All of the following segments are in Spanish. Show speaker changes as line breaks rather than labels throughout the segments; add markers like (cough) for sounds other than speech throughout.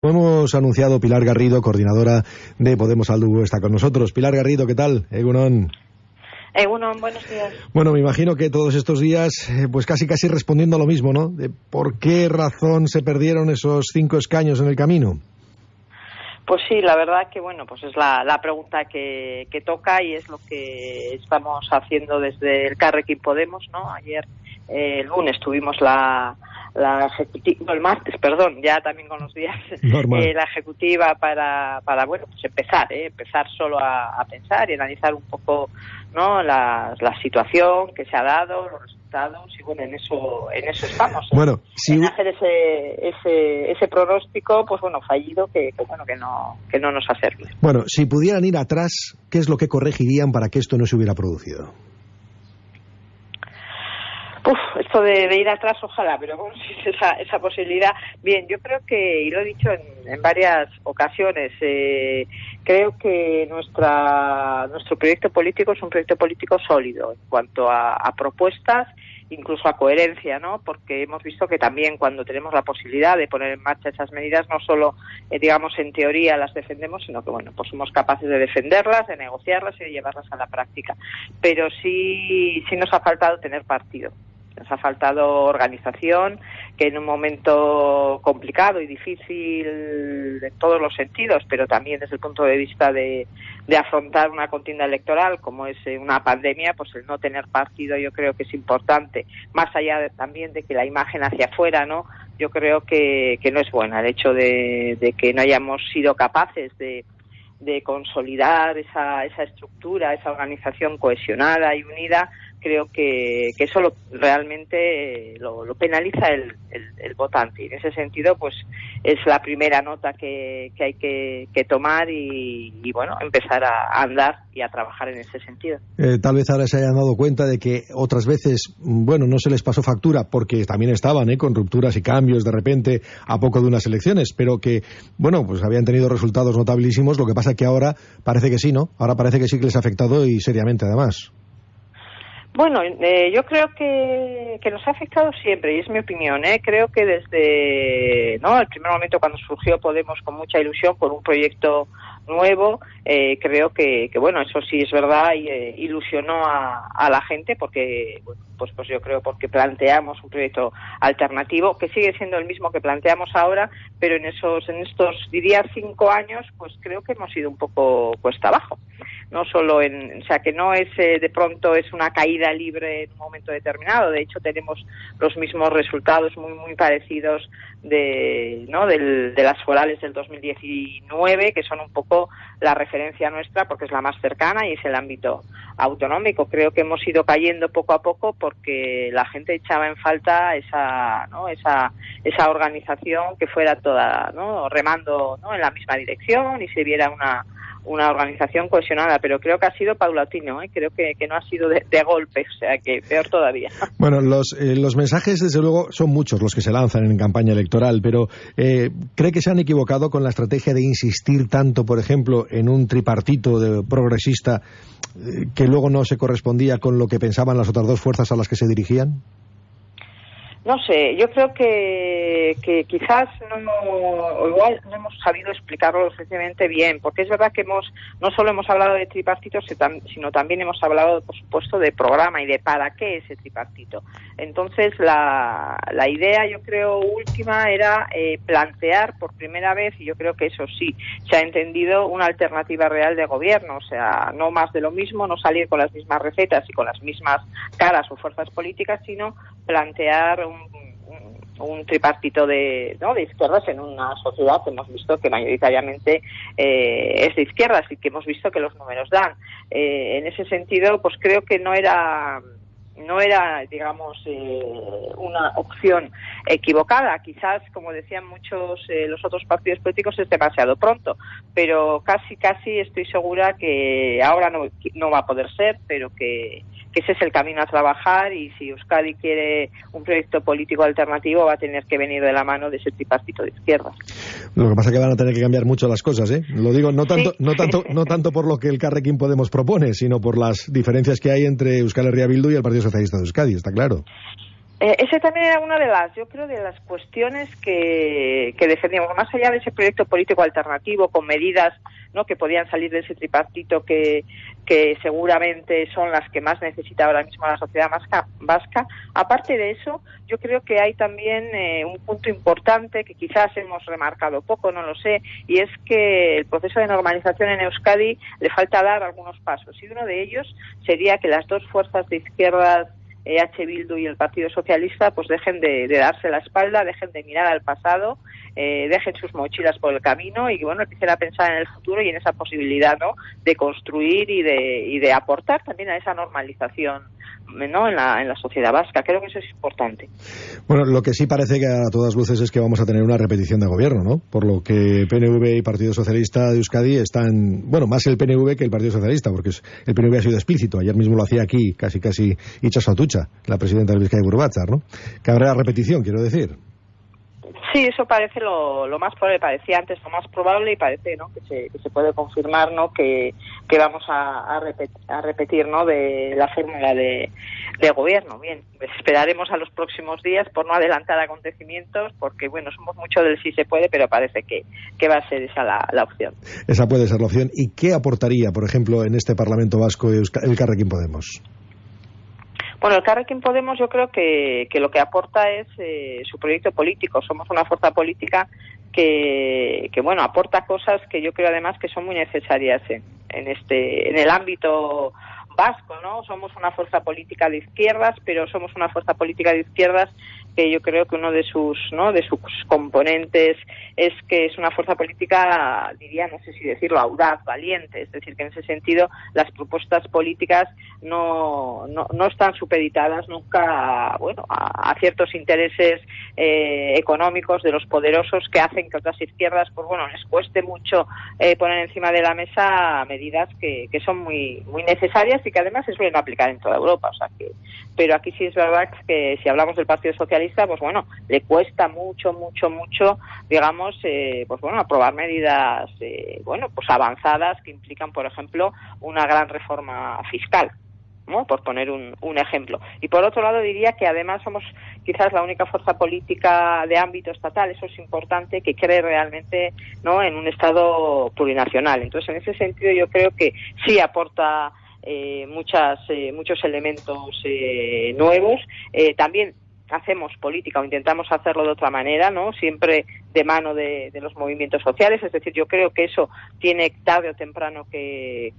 Hemos anunciado Pilar Garrido, coordinadora de Podemos Aldu, está con nosotros. Pilar Garrido, ¿qué tal?
Egunon. Egunon, buenos días.
Bueno, me imagino que todos estos días, eh, pues casi casi respondiendo a lo mismo, ¿no? De por qué razón se perdieron esos cinco escaños en el camino.
Pues sí, la verdad que bueno, pues es la, pregunta que, toca y es lo que estamos haciendo desde el Carrequín Podemos, ¿no? Ayer, eh, el lunes, tuvimos la, la ejecutiva, el martes, perdón, ya también con los días, (laughs) eh, la ejecutiva para, para, bueno, pues empezar, ¿eh? empezar solo a, pensar y analizar un poco, ¿no? La, la situación que se ha dado, los resultados y bueno, en eso, en eso estamos. ¿eh?
Bueno,
En hacer ese, ese, ese pronóstico, pues bueno, fallido que, que, bueno, que no, que no nos ha servido.
Bueno, si pudieran ir atrás, ¿qué es lo que corregirían para que esto no se hubiera producido?
Uf, esto de, ir atrás, ojalá, pero bueno, (laughs) si esa, esa posibilidad. Bien, yo creo que, y lo he dicho en, varias ocasiones, eh, creo que nuestra, nuestro proyecto político es un proyecto político sólido en cuanto a, propuestas incluso a coherencia, ¿no? Porque hemos visto que también cuando tenemos la posibilidad de poner en marcha esas medidas, no solo, eh, digamos, en teoría las defendemos, sino que, bueno, pues somos capaces de defenderlas, de negociarlas y de llevarlas a la práctica. Pero sí, sí nos ha faltado tener partido. Nos ha faltado organización, que en un momento complicado y difícil en todos los sentidos, pero también desde el punto de vista de, afrontar una contienda electoral como es eh, una pandemia, pues el no tener partido yo creo que es importante, más allá también de que la imagen hacia afuera, ¿no? Yo creo que, no es buena el hecho de, que no hayamos sido capaces de, de consolidar esa, esa estructura, esa organización cohesionada y unida creo que, que eso realmente lo, penaliza el, el, votante. Y en ese sentido, pues es la primera nota que, que hay que, que tomar y, bueno, empezar a, andar y a trabajar en ese sentido.
Eh, tal vez ahora se hayan dado cuenta de que otras veces, bueno, no se les pasó factura porque también estaban ¿eh? con rupturas y cambios de repente a poco de unas elecciones, pero que, bueno, pues habían tenido resultados notabilísimos. Lo que pasa que ahora parece que sí, ¿no? Ahora parece que sí que les ha afectado y seriamente además.
Bueno, eh, yo creo que, que, nos ha afectado siempre, y es mi opinión. ¿eh? Creo que desde ¿no? el primer momento cuando surgió Podemos con mucha ilusión, con un proyecto nuevo, eh, creo que, que, bueno, eso sí es verdad y eh, ilusionó a, la gente porque, pues, pues yo creo porque planteamos un proyecto alternativo que sigue siendo el mismo que planteamos ahora, pero en esos, en estos, diría, cinco años, pues creo que hemos ido un poco cuesta abajo. No solo en, o sea, que no es eh, de pronto es una caída libre en un momento determinado. De hecho, tenemos los mismos resultados muy, muy parecidos de, ¿no? Del, de las forales del 2019, que son un poco la referencia nuestra porque es la más cercana y es el ámbito autonómico. Creo que hemos ido cayendo poco a poco porque la gente echaba en falta esa, ¿no? esa, esa organización que fuera toda ¿no? remando ¿no? en la misma dirección y se viera una una organización cohesionada, pero creo que ha sido paulatino, ¿eh? creo que, que, no ha sido de, golpe, o sea que peor todavía. (laughs)
Bueno, los, eh, los mensajes, desde luego, son muchos los que se lanzan en campaña electoral, pero eh, ¿cree que se han equivocado con la estrategia de insistir tanto, por ejemplo, en un tripartito de progresista que luego no se correspondía con lo que pensaban las otras dos fuerzas a las que se dirigían?
No sé, yo creo que, que quizás no, igual no hemos sabido explicarlo lo suficientemente bien, porque es verdad que hemos no solo hemos hablado de tripartito, sino también hemos hablado, por supuesto, de programa y de para qué ese tripartito. Entonces, la, la idea, yo creo, última era eh, plantear por primera vez, y yo creo que eso sí, se ha entendido una alternativa real de gobierno, o sea, no más de lo mismo, no salir con las mismas recetas y con las mismas caras o fuerzas políticas, sino plantear un tripartito de, ¿no? de izquierdas en una sociedad que hemos visto que mayoritariamente eh, es de izquierdas y que hemos visto que los números dan. Eh, en ese sentido, pues creo que no era no era, digamos, eh, una opción equivocada. Quizás, como decían muchos los otros partidos políticos, es demasiado pronto, pero casi, casi estoy segura que ahora no, no va a poder ser, pero que ese es el camino a trabajar y si Euskadi quiere un proyecto político alternativo va a tener que venir de la mano de ese tripartito de izquierdas.
Lo que pasa es que van a tener que cambiar mucho las cosas, ¿eh? Lo digo no tanto, no tanto, no tanto por lo que el Carrequín Podemos propone, sino por las diferencias que hay entre Euskal Herria Bildu y el Partido Socialista de Euskadi, está claro.
Eh, ese también era una de las, yo creo, de las cuestiones que, que defendíamos, más allá de ese proyecto político alternativo con medidas ¿no? que podían salir de ese tripartito que, que seguramente son las que más necesita ahora mismo la sociedad vasca. Aparte de eso, yo creo que hay también eh, un punto importante que quizás hemos remarcado poco, no lo sé, y es que el proceso de normalización en Euskadi le falta dar algunos pasos. Y uno de ellos sería que las dos fuerzas de izquierdas EH Bildu y el Partido Socialista pues dejen de, darse la espalda, dejen de mirar al pasado, eh, dejen sus mochilas por el camino y bueno, quisiera pensar en el futuro y en esa posibilidad ¿no? de construir y de, y de aportar también a esa normalización ¿no? en, la, en la sociedad vasca. Creo que eso es importante.
Bueno, lo que sí parece que a todas luces es que vamos a tener una repetición de gobierno, ¿no? Por lo que PNV y Partido Socialista de Euskadi están, bueno, más el PNV que el Partido Socialista, porque el PNV ha sido explícito. Ayer mismo lo hacía aquí, casi casi Icha Satucha, la presidenta del Vizcaya Burbatzar, ¿no? Que habrá repetición, quiero decir.
Sí, eso parece lo, lo más probable, parecía antes lo más probable y parece ¿no? que, se, que se puede confirmar ¿no? que, vamos a, a, repetir ¿no? de la fórmula de, de, gobierno. Bien, esperaremos a los próximos días por no adelantar acontecimientos, porque bueno, somos mucho del sí se puede, pero parece que, que va a ser esa la, la, opción.
Esa puede ser la opción. ¿Y qué aportaría, por ejemplo, en este Parlamento Vasco el Carrequín Podemos?
Bueno, el Carrequín Podemos yo creo que, que lo que aporta es eh, su proyecto político. Somos una fuerza política que, que, bueno, aporta cosas que yo creo además que son muy necesarias en, en este, en el ámbito vasco, ¿no? Somos una fuerza política de izquierdas, pero somos una fuerza política de izquierdas que yo creo que uno de sus no de sus componentes es que es una fuerza política diría no sé si decirlo audaz valiente. Es decir que en ese sentido las propuestas políticas no no, no están supeditadas nunca bueno a, ciertos intereses eh, económicos de los poderosos que hacen que otras izquierdas pues bueno les cueste mucho eh, poner encima de la mesa medidas que, que son muy muy necesarias y que además se suelen aplicar en toda Europa. O sea que pero aquí sí es verdad que si hablamos del Partido Pues bueno, le cuesta mucho, mucho, mucho, digamos, eh, pues bueno, aprobar medidas, eh, bueno, pues avanzadas que implican, por ejemplo, una gran reforma fiscal. ¿no? por poner un, un, ejemplo. Y por otro lado diría que además somos quizás la única fuerza política de ámbito estatal, eso es importante, que cree realmente ¿no? en un Estado plurinacional. Entonces, en ese sentido yo creo que sí aporta eh, muchas, eh, muchos elementos eh, nuevos. Eh, también hacemos política o intentamos hacerlo de otra manera, ¿no? Siempre de mano de, los movimientos sociales. Es decir, yo creo que eso tiene tarde o temprano que,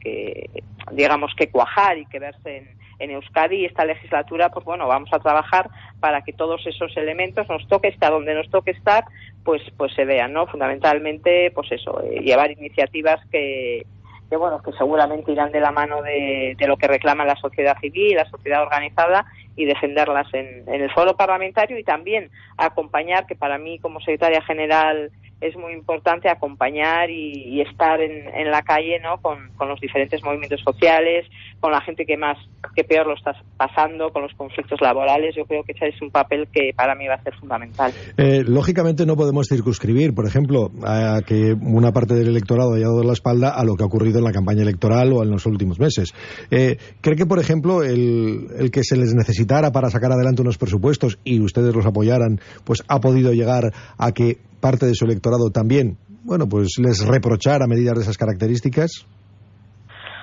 digamos, que cuajar y que verse en, Euskadi y esta legislatura, pues bueno, vamos a trabajar para que todos esos elementos nos toque estar donde nos toque estar, pues, pues se vean, ¿no? Fundamentalmente, pues eso, eh, llevar iniciativas que, que bueno que seguramente irán de la mano de, de, lo que reclama la sociedad civil, la sociedad organizada y defenderlas en, en, el foro parlamentario y también acompañar, que para mí como secretaria general es muy importante acompañar y, estar en, la calle ¿no? Con, con, los diferentes movimientos sociales, con la gente que más, que peor lo está pasando, con los conflictos laborales. Yo creo que ese es un papel que para mí va a ser fundamental.
Eh, lógicamente no podemos circunscribir, por ejemplo, a que una parte del electorado haya dado la espalda a lo que ha ocurrido en la campaña electoral o en los últimos meses. Eh, ¿Cree que, por ejemplo, el, el que se les necesitara para sacar adelante unos presupuestos y ustedes los apoyaran, pues ha podido llegar a que parte de su electorado también, bueno, pues les reprochara medidas de esas características?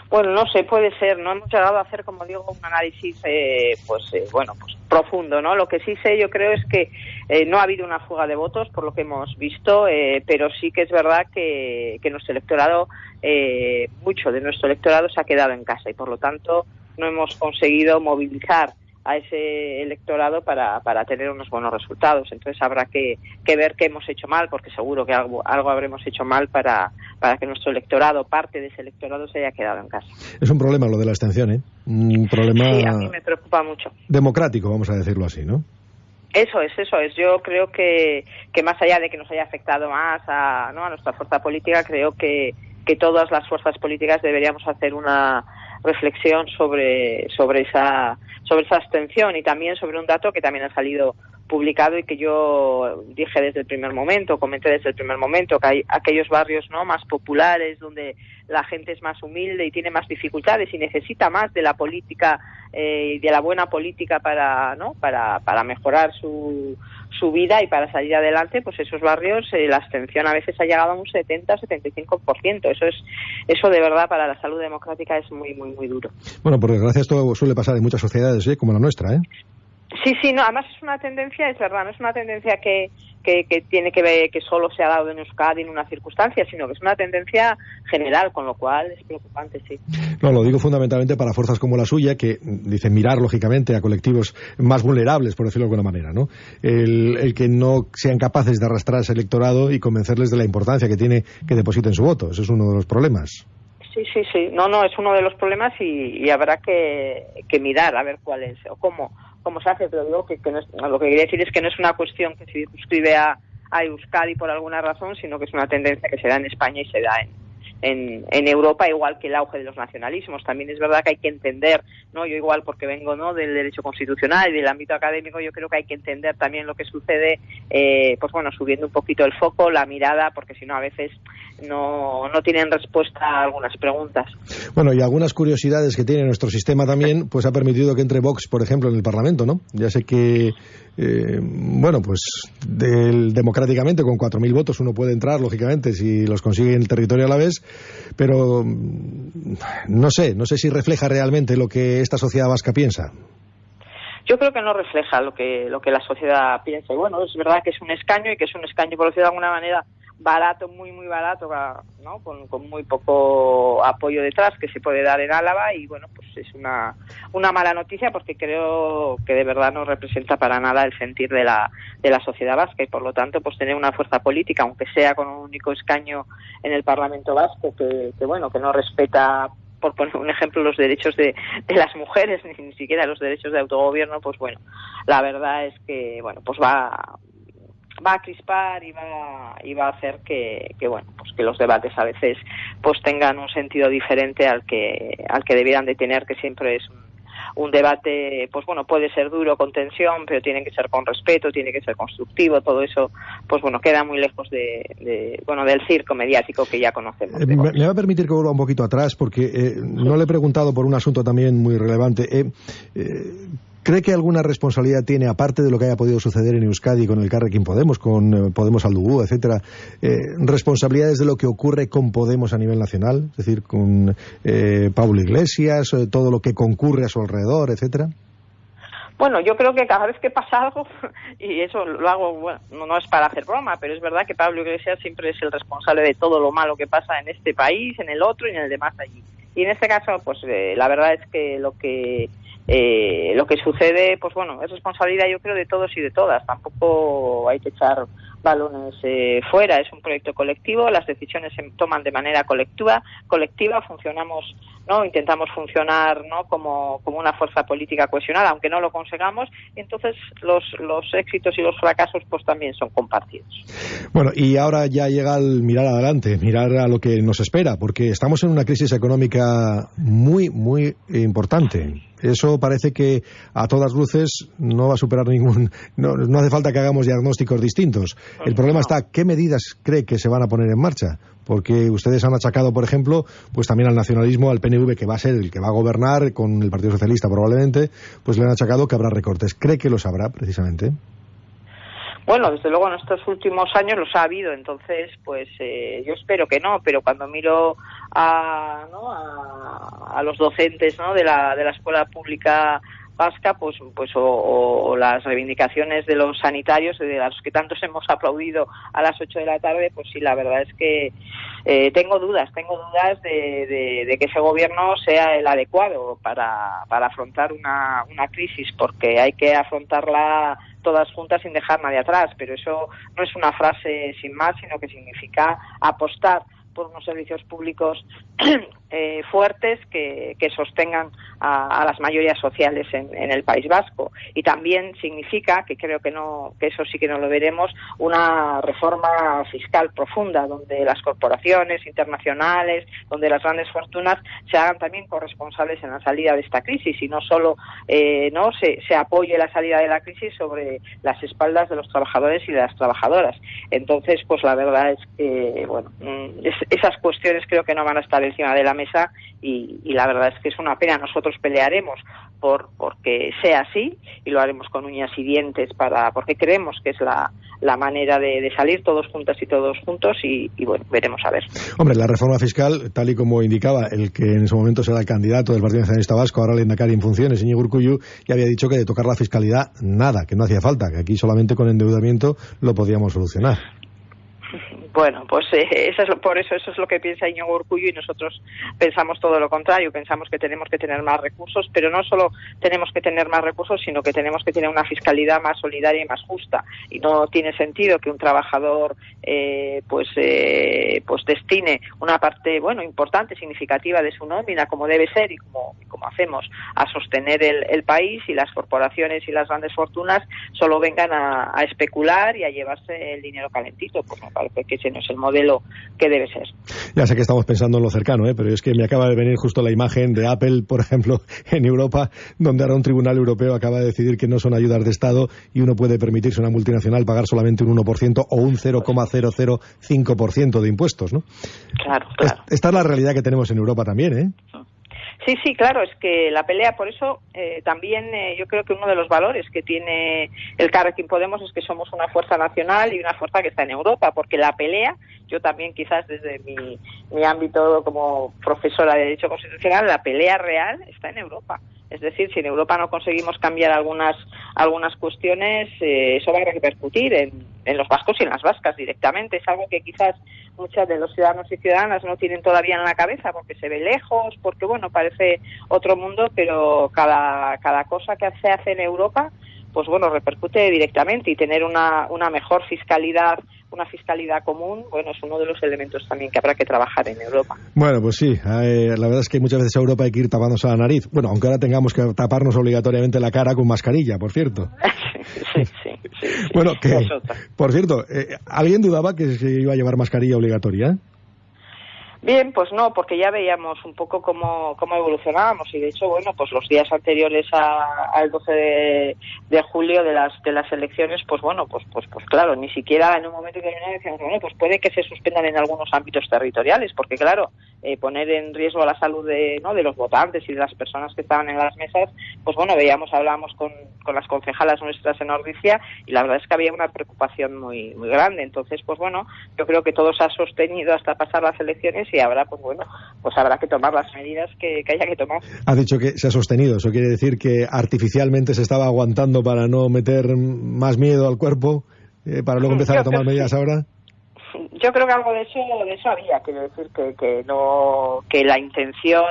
Bueno, no sé, puede ser. No hemos llegado a hacer, como digo, un análisis, eh, pues eh, bueno, pues profundo, ¿no? Lo que sí sé, yo creo, es que eh, no ha habido una fuga de votos, por lo que hemos visto, eh, pero sí que es verdad que, que nuestro electorado, eh, mucho de nuestro electorado se ha quedado en casa y, por lo tanto, no hemos conseguido movilizar a ese electorado para, para tener unos buenos resultados. Entonces habrá que, que ver qué hemos hecho mal, porque seguro que algo, algo habremos hecho mal para, para que nuestro electorado, parte de ese electorado, se haya quedado en casa.
Es un problema lo de la abstención, ¿eh? Un problema.
Sí, a mí me preocupa mucho.
Democrático, vamos a decirlo así, ¿no?
Eso es, eso es. Yo creo que, que más allá de que nos haya afectado más a, ¿no? a nuestra fuerza política, creo que, que todas las fuerzas políticas deberíamos hacer una reflexión sobre, sobre esa sobre esa abstención y también sobre un dato que también ha salido publicado y que yo dije desde el primer momento, comenté desde el primer momento, que hay aquellos barrios no más populares donde la gente es más humilde y tiene más dificultades y necesita más de la política eh, de la buena política para no para, para mejorar su, su vida y para salir adelante, pues esos barrios eh, la abstención a veces ha llegado a un 70-75%. Eso es eso de verdad para la salud democrática es muy muy muy duro.
Bueno, por desgracia esto suele pasar en muchas sociedades, ¿eh? como la nuestra, ¿eh?
Sí, sí, no, además es una tendencia, es verdad, no es una tendencia que, que, tiene que ver que solo se ha dado en Euskadi en una circunstancia, sino que es una tendencia general, con lo cual es preocupante, sí.
No, lo digo fundamentalmente para fuerzas como la suya, que dicen mirar, lógicamente, a colectivos más vulnerables, por decirlo de alguna manera, ¿no? El, el que no sean capaces de arrastrar ese electorado y convencerles de la importancia que tiene que depositen su voto. Ese es uno de los problemas.
Sí, sí, sí. No, no, es uno de los problemas y, y habrá que, que mirar a ver cuál es o cómo cómo se hace, pero digo que, no es, lo que quería decir es que no es una cuestión que se circunscribe a, a Euskadi por alguna razón, sino que es una tendencia que se da en España y se da en, en, Europa, igual que el auge de los nacionalismos. También es verdad que hay que entender, ¿no? Yo igual porque vengo, ¿no? Del derecho constitucional y del ámbito académico, yo creo que hay que entender también lo que sucede, eh, pues bueno, subiendo un poquito el foco, la mirada, porque si no a veces no, no tienen respuesta a algunas preguntas.
Bueno, y algunas curiosidades que tiene nuestro sistema también, pues ha permitido que entre Vox, por ejemplo, en el Parlamento, ¿no? Ya sé que eh, bueno, pues del, democráticamente con 4.000 votos uno puede entrar, lógicamente, si los consigue en el territorio a la vez, pero mm, no sé, no sé si refleja realmente lo que esta sociedad vasca piensa.
Yo creo que no refleja lo que, lo que la sociedad piensa. Y bueno, es verdad que es un escaño y que es un escaño, por decirlo de alguna manera, barato, muy, muy barato, ¿no? Con, con, muy poco apoyo detrás que se puede dar en Álava y bueno, pues es una, una mala noticia porque creo que de verdad no representa para nada el sentir de la, de la sociedad vasca y por lo tanto pues tener una fuerza política, aunque sea con un único escaño en el Parlamento vasco, que, que bueno, que no respeta por poner un ejemplo, los derechos de, de las mujeres, ni, (laughs) ni, siquiera los derechos de autogobierno, pues bueno, la verdad es que, bueno, pues va, va a crispar y va, y va a hacer que, que, bueno pues que los debates a veces pues tengan un sentido diferente al que al que debieran de tener que siempre es un, debate, pues bueno, puede ser duro, con tensión, pero tiene que ser con respeto, tiene que ser constructivo, todo eso, pues bueno, queda muy lejos de, de bueno, del circo mediático que ya conocemos.
Eh, me, me, va a permitir que vuelva un poquito atrás, porque eh, no le he preguntado por un asunto también muy relevante. Eh ¿Cree que alguna responsabilidad tiene, aparte de lo que haya podido suceder en Euskadi con el Carrequín Podemos, con eh, Podemos Aldubú, etcétera, eh, responsabilidades de lo que ocurre con Podemos a nivel nacional? Es decir, con eh, Pablo Iglesias, eh, todo lo que concurre a su alrededor, etcétera.
Bueno, yo creo que cada vez que pasa algo, (laughs) y eso lo hago, bueno, no, es para hacer broma, pero es verdad que Pablo Iglesias siempre es el responsable de todo lo malo que pasa en este país, en el otro y en el demás allí. Y en este caso, pues la verdad es que lo que eh, lo que sucede, pues bueno, es responsabilidad yo creo de todos y de todas. Tampoco hay que echar balones eh, fuera. Es un proyecto colectivo, las decisiones se toman de manera colectiva, colectiva funcionamos, no, intentamos funcionar, no, como, como una fuerza política cohesionada, aunque no lo consigamos. Entonces los los éxitos y los fracasos, pues también son compartidos.
Bueno, y ahora ya llega el mirar adelante, mirar a lo que nos espera, porque estamos en una crisis económica muy, muy importante. Eso parece que a todas luces no va a superar ningún. (laughs) No, no hace falta que hagamos diagnósticos distintos. El problema está, ¿qué medidas cree que se van a poner en marcha? Porque ustedes han achacado, por ejemplo, pues también al nacionalismo, al PNV, que va a ser el que va a gobernar con el Partido Socialista probablemente, pues le han achacado que habrá recortes. ¿Cree que los habrá, precisamente?
Bueno, desde luego en estos últimos años los ha habido, entonces, pues eh, yo espero que no, pero cuando miro a, ¿no? a, a los docentes ¿no? de, la, de la escuela pública vasca, pues, pues o, las reivindicaciones de los sanitarios, de los que tantos hemos aplaudido a las 8 de la tarde, pues sí, la verdad es que eh, tengo dudas, tengo dudas de, de, de, que ese gobierno sea el adecuado para, para afrontar una, una crisis, porque hay que afrontarla todas juntas sin dejar nadie atrás, pero eso no es una frase sin más, sino que significa apostar por unos servicios públicos (clears throat) eh, fuertes que, sostengan a, las mayorías sociales en, el País Vasco. Y también significa, que creo que, no, que eso sí que no lo veremos, una reforma fiscal profunda, donde las corporaciones internacionales, donde las grandes fortunas se hagan también corresponsables en la salida de esta crisis y no solo eh, no se, se apoye la salida de la crisis sobre las espaldas de los trabajadores y de las trabajadoras. Entonces, pues la verdad es que, bueno, mm, esas cuestiones creo que no van a estar encima de la mesa y, la verdad es que es una pena. Nosotros pelearemos por porque sea así y lo haremos con uñas y dientes para porque creemos que es la, la manera de, salir todos juntas y todos juntos y, bueno, veremos a ver.
Hombre, la reforma fiscal, tal y como indicaba el que en ese momento será el candidato del Partido Nacionalista Vasco, ahora el Endacari en funciones, Iñigo Urcuyu, ya había dicho que de tocar la fiscalidad nada, que no hacía falta, que aquí solamente con endeudamiento lo podíamos solucionar.
Bueno, pues eh, eso es, por eso eso es lo que piensa Iñigo Urcullo y nosotros pensamos todo lo contrario. Pensamos que tenemos que tener más recursos, pero no solo tenemos que tener más recursos, sino que tenemos que tener una fiscalidad más solidaria y más justa. Y no tiene sentido que un trabajador eh, pues eh, pues destine una parte bueno importante, significativa de su nómina, como debe ser y como, como hacemos, a sostener el, país y las corporaciones y las grandes fortunas solo vengan a, a especular y a llevarse el dinero calentito. Pues me parece que no es el modelo que debe ser.
Ya sé que estamos pensando en lo cercano, ¿eh? pero es que me acaba de venir justo la imagen de Apple, por ejemplo, (laughs) en Europa, donde ahora un tribunal europeo acaba de decidir que no son ayudas de Estado y uno puede permitirse a una multinacional pagar solamente un 1% o un 0,005% de impuestos, ¿no?
Claro, claro.
Esta es la realidad que tenemos en Europa también, ¿eh?
Sí, sí, claro, es que la pelea, por eso eh, también eh, yo creo que uno de los valores que tiene el Carrequín Podemos es que somos una fuerza nacional y una fuerza que está en Europa, porque la pelea, yo también quizás desde mi, mi ámbito como profesora de Derecho Constitucional, la pelea real está en Europa. Es decir, si en Europa no conseguimos cambiar algunas algunas cuestiones, eh, eso va a repercutir en, en, los vascos y en las vascas directamente. Es algo que quizás muchas de los ciudadanos y ciudadanas no tienen todavía en la cabeza porque se ve lejos, porque bueno, parece otro mundo, pero cada, cada cosa que se hace en Europa, pues bueno, repercute directamente y tener una, una mejor fiscalidad una fiscalidad común, bueno, es uno de los elementos también que habrá que trabajar en Europa.
Bueno, pues sí, eh, la verdad es que muchas veces a Europa hay que ir tapándose la nariz. Bueno, aunque ahora tengamos que taparnos obligatoriamente la cara con mascarilla, por cierto. (laughs)
sí, sí, sí,
Bueno, que, por cierto, eh, ¿alguien dudaba que se iba a llevar mascarilla obligatoria?
Bien, pues no, porque ya veíamos un poco cómo, cómo evolucionábamos y de hecho, bueno, pues los días anteriores al 12 de, julio de las de las elecciones, pues bueno, pues pues pues claro, ni siquiera en un momento que decíamos, bueno, pues puede que se suspendan en algunos ámbitos territoriales, porque claro, eh, poner en riesgo la salud de, ¿no? de los votantes y de las personas que estaban en las mesas, pues bueno, veíamos, hablábamos con, con las concejalas nuestras en Ordicia y la verdad es que había una preocupación muy muy grande. Entonces, pues bueno, yo creo que todo se ha sostenido hasta pasar las elecciones y ahora, pues bueno, pues habrá que tomar las medidas que, haya que tomar.
Ha dicho que se ha sostenido, eso quiere decir que artificialmente se estaba aguantando para no meter más miedo al cuerpo, eh, para luego empezar a tomar medidas ahora.
Yo creo que algo de eso, de eso había, quiero decir que, que no, que la intención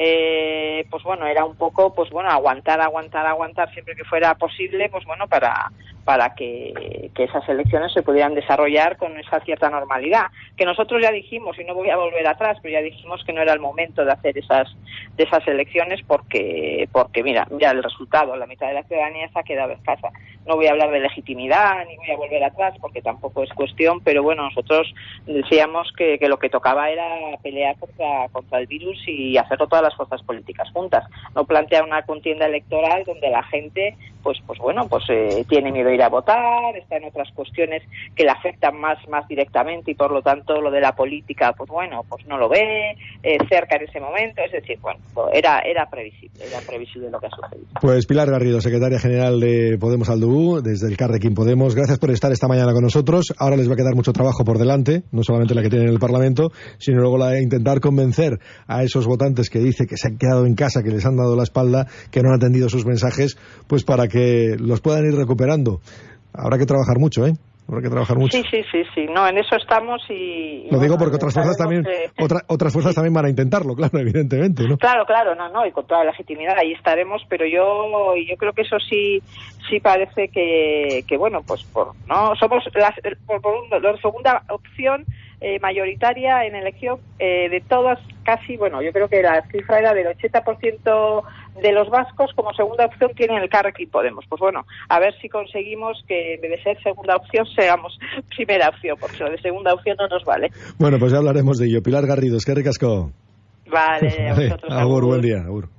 eh, pues bueno, era un poco, pues bueno, aguantar, aguantar, aguantar siempre que fuera posible, pues bueno, para, para que, esas elecciones se pudieran desarrollar con esa cierta normalidad. Que nosotros ya dijimos, y no voy a volver atrás, pero ya dijimos que no era el momento de hacer esas, de esas elecciones porque, porque mira, ya el resultado, la mitad de la ciudadanía se ha quedado escasa. No voy a hablar de legitimidad, ni voy a volver atrás, porque tampoco es cuestión, pero bueno, nosotros decíamos que, que lo que tocaba era pelear contra, contra el virus y hacerlo todas las fuerzas políticas juntas. No plantear una contienda electoral donde la gente, pues, pues bueno, pues eh, tiene miedo a ir a votar, está en otras cuestiones que le afectan más, más directamente y por lo tanto lo de la política, pues bueno, pues no lo ve eh, cerca en ese momento. Es decir, bueno, pues era, era previsible, era previsible lo que ha sucedido.
Pues Pilar Garrido, secretaria general de Podemos Aldú, desde el Carrequín Podemos, gracias por estar esta mañana con nosotros. Ahora les va a quedar mucho trabajo por delante, no solamente la que tienen en el Parlamento, sino luego la de intentar convencer a esos votantes que dice que se han quedado en casa, que les han dado la espalda, que no han atendido sus mensajes, pues para que los puedan ir recuperando. Habrá que trabajar mucho, ¿eh? Habrá que trabajar mucho.
Sí, sí, sí, sí. No, en eso estamos y...
Lo digo porque otras fuerzas también otras fuerzas también van a intentarlo, claro, (laughs) evidentemente, ¿no?
Claro, claro, no, no, y con toda la legitimidad ahí estaremos, pero yo yo creo que eso sí sí parece que, que bueno, pues por no somos la, por, por la segunda opción eh, mayoritaria en elección eh, de todas, casi, bueno, yo creo que la cifra era del 80% de los vascos como segunda opción tienen el Carrequín Podemos. Pues bueno, a ver si conseguimos que en vez de ser segunda opción seamos (laughs) primera opción, porque lo de segunda opción no nos vale.
Bueno, pues ya hablaremos de ello. Pilar Garrido, es que ricasco.
Vale, (laughs) a vosotros.
Agur, buen día. Agur.